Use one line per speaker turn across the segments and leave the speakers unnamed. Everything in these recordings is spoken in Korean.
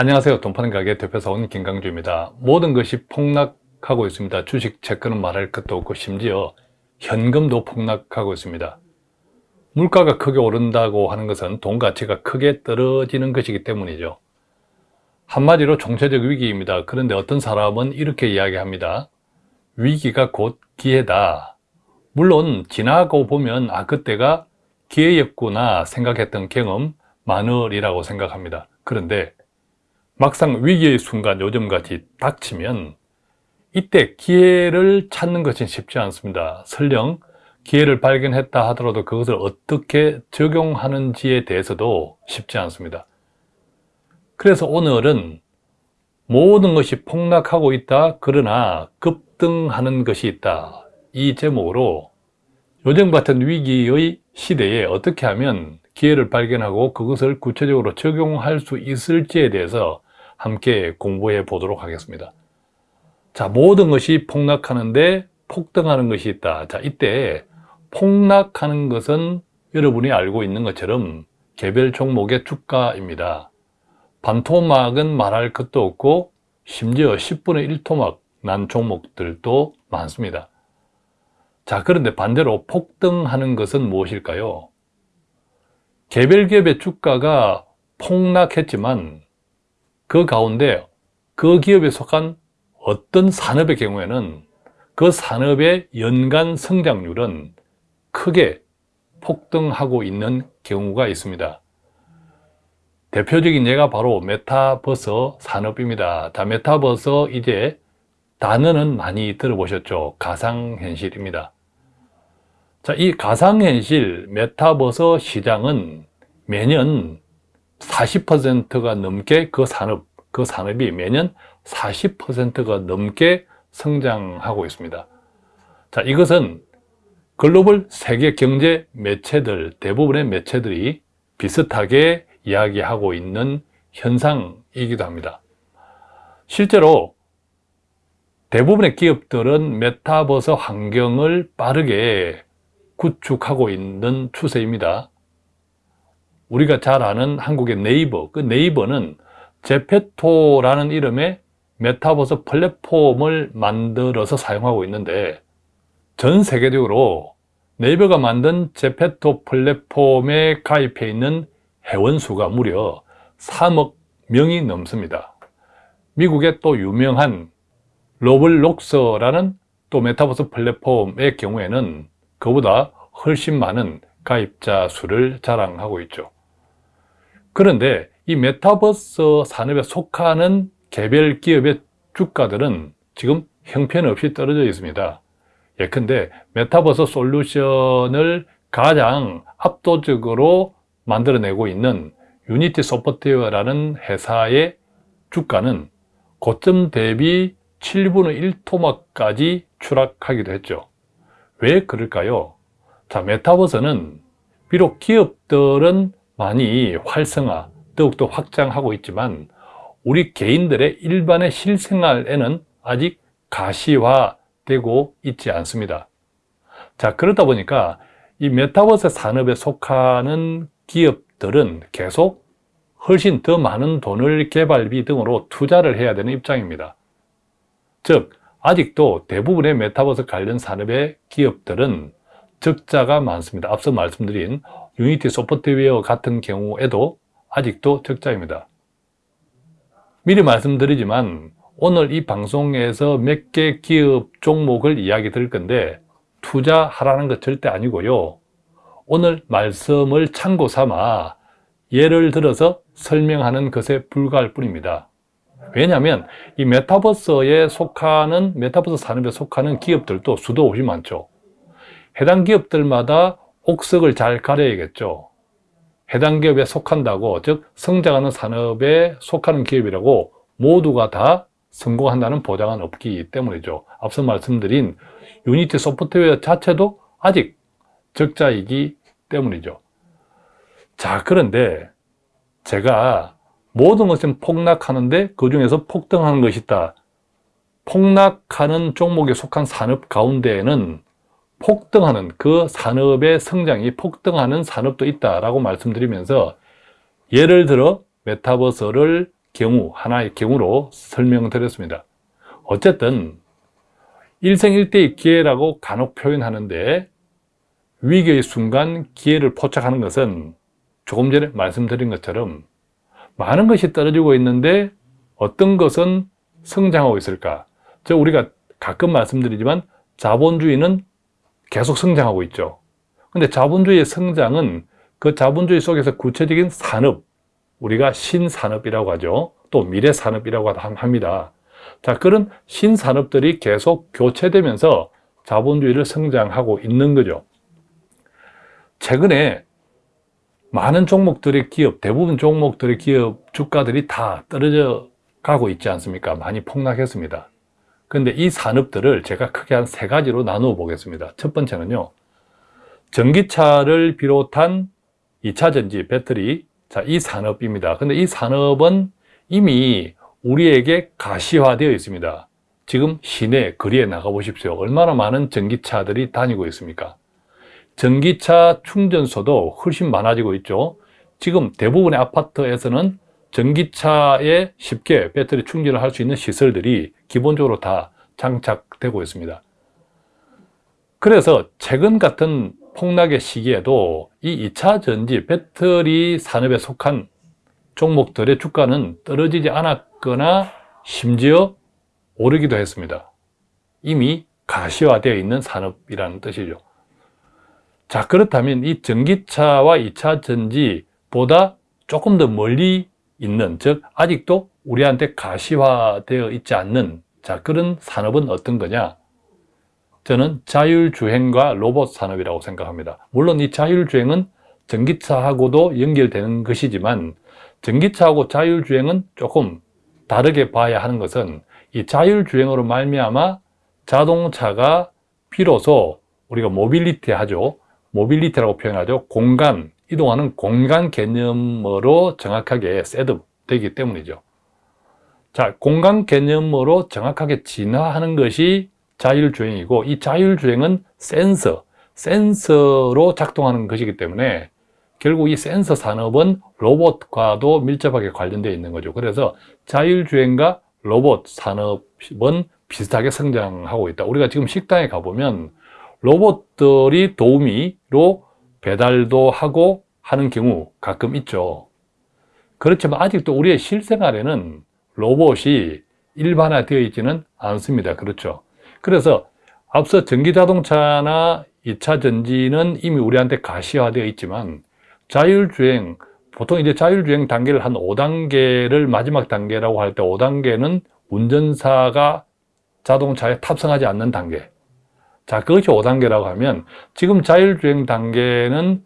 안녕하세요. 돈파는 가게 대표사원 김강주입니다. 모든 것이 폭락하고 있습니다. 주식, 채권은 말할 것도 없고 심지어 현금도 폭락하고 있습니다. 물가가 크게 오른다고 하는 것은 돈 가치가 크게 떨어지는 것이기 때문이죠. 한마디로 총체적 위기입니다. 그런데 어떤 사람은 이렇게 이야기합니다. 위기가 곧 기회다. 물론 지나고 보면 아 그때가 기회였구나 생각했던 경험 많으리라고 생각합니다. 그런데 막상 위기의 순간 요즘같이 닥치면 이때 기회를 찾는 것은 쉽지 않습니다. 설령 기회를 발견했다 하더라도 그것을 어떻게 적용하는지에 대해서도 쉽지 않습니다. 그래서 오늘은 모든 것이 폭락하고 있다 그러나 급등하는 것이 있다 이 제목으로 요즘 같은 위기의 시대에 어떻게 하면 기회를 발견하고 그것을 구체적으로 적용할 수 있을지에 대해서 함께 공부해 보도록 하겠습니다. 자 모든 것이 폭락하는데 폭등하는 것이 있다. 자 이때 폭락하는 것은 여러분이 알고 있는 것처럼 개별 종목의 주가입니다. 반토막은 말할 것도 없고 심지어 10분의 1토막 난 종목들도 많습니다. 자 그런데 반대로 폭등하는 것은 무엇일까요? 개별 기업의 주가가 폭락했지만 그 가운데 그 기업에 속한 어떤 산업의 경우에는 그 산업의 연간 성장률은 크게 폭등하고 있는 경우가 있습니다 대표적인 예가 바로 메타버서 산업입니다. 자, 메타버서 이제 단어는 많이 들어보셨죠? 가상현실입니다. 자, 이 가상현실 메타버서 시장은 매년 40%가 넘게 그 산업, 그 산업이 매년 40%가 넘게 성장하고 있습니다. 자, 이것은 글로벌 세계 경제 매체들, 대부분의 매체들이 비슷하게 이야기하고 있는 현상이기도 합니다. 실제로 대부분의 기업들은 메타버스 환경을 빠르게 구축하고 있는 추세입니다. 우리가 잘 아는 한국의 네이버, 그 네이버는 제페토라는 이름의 메타버스 플랫폼을 만들어서 사용하고 있는데 전 세계적으로 네이버가 만든 제페토 플랫폼에 가입해 있는 회원수가 무려 3억 명이 넘습니다. 미국의 또 유명한 로블록스라는 또 메타버스 플랫폼의 경우에는 그보다 훨씬 많은 가입자 수를 자랑하고 있죠. 그런데 이 메타버스 산업에 속하는 개별 기업의 주가들은 지금 형편없이 떨어져 있습니다. 예컨대 메타버스 솔루션을 가장 압도적으로 만들어내고 있는 유니티 소프트웨어라는 회사의 주가는 고점 대비 7분의 1토막까지 추락하기도 했죠. 왜 그럴까요? 자, 메타버스는 비록 기업들은 많이 활성화, 더욱더 확장하고 있지만 우리 개인들의 일반의 실생활에는 아직 가시화되고 있지 않습니다. 자, 그러다 보니까 이 메타버스 산업에 속하는 기업들은 계속 훨씬 더 많은 돈을 개발비 등으로 투자를 해야 되는 입장입니다. 즉 아직도 대부분의 메타버스 관련 산업의 기업들은 적자가 많습니다. 앞서 말씀드린 유니티 소프트웨어 같은 경우에도 아직도 적자입니다. 미리 말씀드리지만 오늘 이 방송에서 몇 개 기업 종목을 이야기 드릴 건데 투자하라는 것 절대 아니고요. 오늘 말씀을 참고 삼아 예를 들어서 설명하는 것에 불과할 뿐입니다. 왜냐하면 이 메타버스에 속하는 메타버스 산업에 속하는 기업들도 수도 없이 많죠. 해당 기업들마다 옥석을 잘 가려야겠죠. 해당 기업에 속한다고 즉 성장하는 산업에 속하는 기업이라고 모두가 다 성공한다는 보장은 없기 때문이죠. 앞서 말씀드린 유니티 소프트웨어 자체도 아직 적자이기 때문이죠. 자, 그런데 제가 모든 것은 폭락하는데 그 중에서 폭등하는 것이 있다. 폭락하는 종목에 속한 산업 가운데에는 폭등하는 그 산업의 성장이 폭등하는 산업도 있다라고 말씀드리면서 예를 들어 메타버스를 경우, 하나의 경우로 설명드렸습니다. 어쨌든 일생일대의 기회라고 간혹 표현하는데 위기의 순간 기회를 포착하는 것은 조금 전에 말씀드린 것처럼 많은 것이 떨어지고 있는데 어떤 것은 성장하고 있을까? 저 우리가 가끔 말씀드리지만 자본주의는 계속 성장하고 있죠. 근데 자본주의의 성장은 그 자본주의 속에서 구체적인 산업, 우리가 신산업이라고 하죠. 또 미래산업이라고 합니다. 자, 그런 신산업들이 계속 교체되면서 자본주의를 성장하고 있는 거죠. 최근에 많은 종목들의 기업, 대부분 종목들의 기업 주가들이 다 떨어져 가고 있지 않습니까? 많이 폭락했습니다. 그런데 이 산업들을 제가 크게 한 세 가지로 나누어 보겠습니다. 첫 번째는요. 전기차를 비롯한 2차 전지, 배터리, 자, 이 산업입니다. 근데 이 산업은 이미 우리에게 가시화되어 있습니다. 지금 시내, 거리에 나가 보십시오. 얼마나 많은 전기차들이 다니고 있습니까? 전기차 충전소도 훨씬 많아지고 있죠. 지금 대부분의 아파트에서는 전기차에 쉽게 배터리 충전을 할 수 있는 시설들이 기본적으로 다 장착되고 있습니다. 그래서 최근 같은 폭락의 시기에도 이 2차 전지 배터리 산업에 속한 종목들의 주가는 떨어지지 않았거나 심지어 오르기도 했습니다. 이미 가시화되어 있는 산업이라는 뜻이죠. 자 그렇다면 이 전기차와 2차 전지보다 조금 더 멀리 있는 즉 아직도 우리한테 가시화되어 있지 않는 자 그런 산업은 어떤 거냐? 저는 자율주행과 로봇 산업이라고 생각합니다. 물론 이 자율주행은 전기차하고도 연결되는 것이지만 전기차하고 자율주행은 조금 다르게 봐야 하는 것은 이 자율주행으로 말미암아 자동차가 비로소 우리가 모빌리티 하죠. 모빌리티라고 표현하죠. 공간, 이동하는 공간 개념으로 정확하게 set up 되기 때문이죠 자, 공간 개념으로 정확하게 진화하는 것이 자율주행이고 이 자율주행은 센서, 센서로 작동하는 것이기 때문에 결국 이 센서 산업은 로봇과도 밀접하게 관련되어 있는 거죠. 그래서 자율주행과 로봇 산업은 비슷하게 성장하고 있다. 우리가 지금 식당에 가보면 로봇들이 도우미로 배달도 하고 하는 경우 가끔 있죠. 그렇지만 아직도 우리의 실생활에는 로봇이 일반화되어 있지는 않습니다. 그렇죠. 그래서 앞서 전기자동차나 2차 전지는 이미 우리한테 가시화되어 있지만 자율주행, 보통 이제 자율주행 단계를 한 5단계를 마지막 단계라고 할 때 5단계는 운전사가 자동차에 탑승하지 않는 단계. 자, 그것이 5단계라고 하면 지금 자율주행 단계는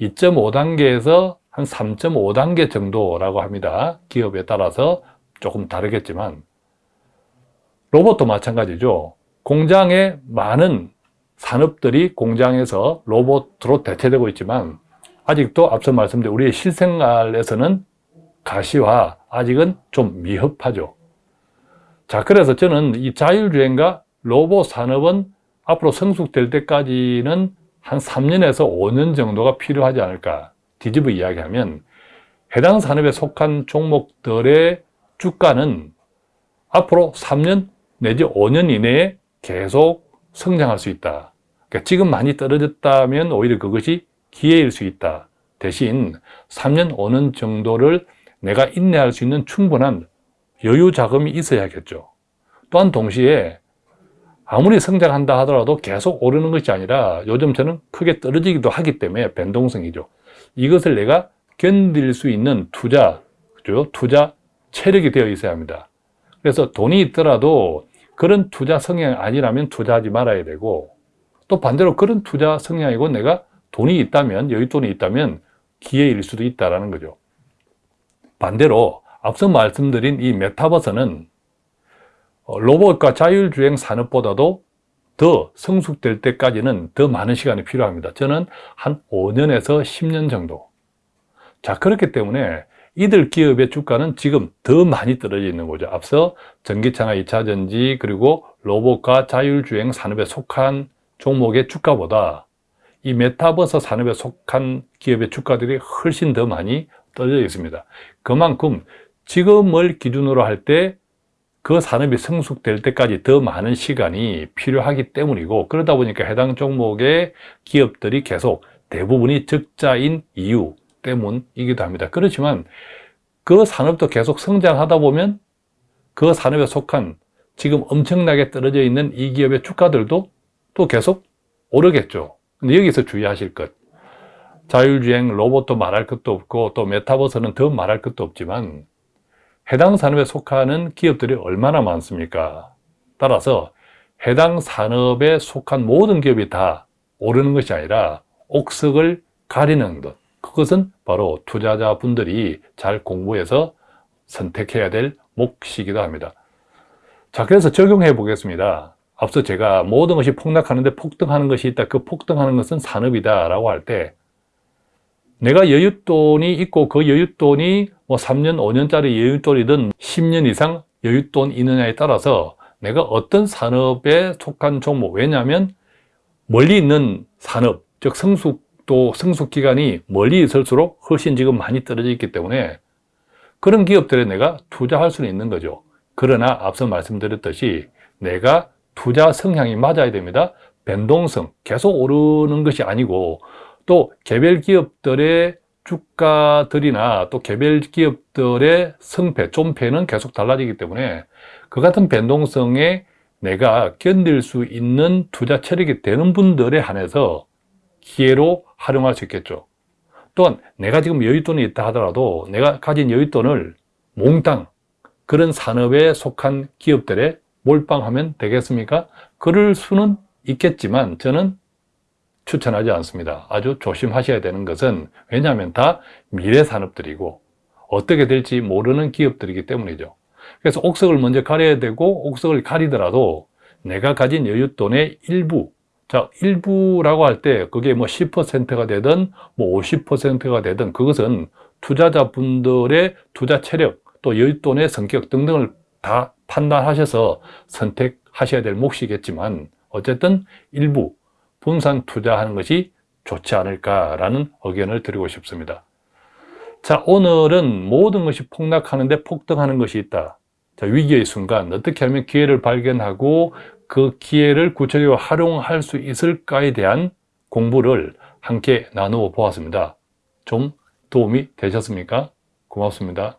2.5단계에서 한 3.5단계 정도라고 합니다. 기업에 따라서 조금 다르겠지만 로봇도 마찬가지죠. 공장에 많은 산업들이 공장에서 로봇으로 대체되고 있지만 아직도 앞서 말씀드린 우리의 실생활에서는 가시화 아직은 좀 미흡하죠. 자, 그래서 저는 이 자율주행과 로봇 산업은 앞으로 성숙될 때까지는 한 3년에서 5년 정도가 필요하지 않을까 뒤집어 이야기하면 해당 산업에 속한 종목들의 주가는 앞으로 3년 내지 5년 이내에 계속 성장할 수 있다. 그러니까 지금 많이 떨어졌다면 오히려 그것이 기회일 수 있다. 대신 3년, 5년 정도를 내가 인내할 수 있는 충분한 여유 자금이 있어야겠죠. 또한 동시에 아무리 성장한다 하더라도 계속 오르는 것이 아니라 요즘 저는 크게 떨어지기도 하기 때문에 변동성이죠. 이것을 내가 견딜 수 있는 투자, 그죠? 투자 체력이 되어 있어야 합니다. 그래서 돈이 있더라도 그런 투자 성향이 아니라면 투자하지 말아야 되고 또 반대로 그런 투자 성향이고 내가 돈이 있다면 여윳돈이 있다면 기회일 수도 있다는 거죠. 반대로 앞서 말씀드린 이 메타버스는 어, 로봇과 자율주행 산업보다도 더 성숙될 때까지는 더 많은 시간이 필요합니다. 저는 한 5년에서 10년 정도. 자, 그렇기 때문에 이들 기업의 주가는 지금 더 많이 떨어져 있는 거죠. 앞서 전기차나 2차전지 그리고 로봇과 자율주행 산업에 속한 종목의 주가보다 이 메타버스 산업에 속한 기업의 주가들이 훨씬 더 많이 떨어져 있습니다. 그만큼 지금을 기준으로 할 때 그 산업이 성숙될 때까지 더 많은 시간이 필요하기 때문이고 그러다 보니까 해당 종목의 기업들이 계속 대부분이 적자인 이유 때문이기도 합니다. 그렇지만 그 산업도 계속 성장하다 보면 그 산업에 속한 지금 엄청나게 떨어져 있는 이 기업의 주가들도 또 계속 오르겠죠. 근데 여기서 주의하실 것. 자율주행 로봇도 말할 것도 없고 또 메타버스는 더 말할 것도 없지만 해당 산업에 속하는 기업들이 얼마나 많습니까? 따라서 해당 산업에 속한 모든 기업이 다 오르는 것이 아니라 옥석을 가리는 것. 그것은 바로 투자자분들이 잘 공부해서 선택해야 될 몫이기도 합니다. 자, 그래서 적용해 보겠습니다. 앞서 제가 모든 것이 폭락하는데 폭등하는 것이 있다. 그 폭등하는 것은 산업이다. 라고 할 때, 내가 여윳돈이 있고 그 여윳돈이 뭐 3년, 5년짜리 여윳돈이든 10년 이상 여윳돈 있느냐에 따라서 내가 어떤 산업에 속한 종목, 왜냐하면 멀리 있는 산업, 즉 성숙 도, 성숙 기간이 멀리 있을수록 훨씬 지금 많이 떨어져 있기 때문에 그런 기업들에 내가 투자할 수는 있는 거죠. 그러나 앞서 말씀드렸듯이 내가 투자 성향이 맞아야 됩니다. 변동성, 계속 오르는 것이 아니고 또 개별 기업들의 주가들이나 또 개별 기업들의 성패, 존패는 계속 달라지기 때문에 그 같은 변동성에 내가 견딜 수 있는 투자 체력이 되는 분들에 한해서 기회로 활용할 수 있겠죠. 또한 내가 지금 여윳돈이 있다 하더라도 내가 가진 여윳돈을 몽땅 그런 산업에 속한 기업들에 몰빵하면 되겠습니까? 그럴 수는 있겠지만 저는 추천하지 않습니다. 아주 조심하셔야 되는 것은 왜냐하면 다 미래 산업들이고 어떻게 될지 모르는 기업들이기 때문이죠. 그래서 옥석을 먼저 가려야 되고 옥석을 가리더라도 내가 가진 여윳돈의 일부 자 일부라고 할 때 그게 뭐 10%가 되든 뭐 50%가 되든 그것은 투자자분들의 투자 체력 또 여윳돈의 성격 등등을 다 판단하셔서 선택하셔야 될 몫이겠지만 어쨌든 일부 분산 투자하는 것이 좋지 않을까라는 의견을 드리고 싶습니다. 자, 오늘은 모든 것이 폭락하는데 폭등하는 것이 있다. 자, 위기의 순간 어떻게 하면 기회를 발견하고 그 기회를 구체적으로 활용할 수 있을까에 대한 공부를 함께 나누어 보았습니다. 좀 도움이 되셨습니까? 고맙습니다.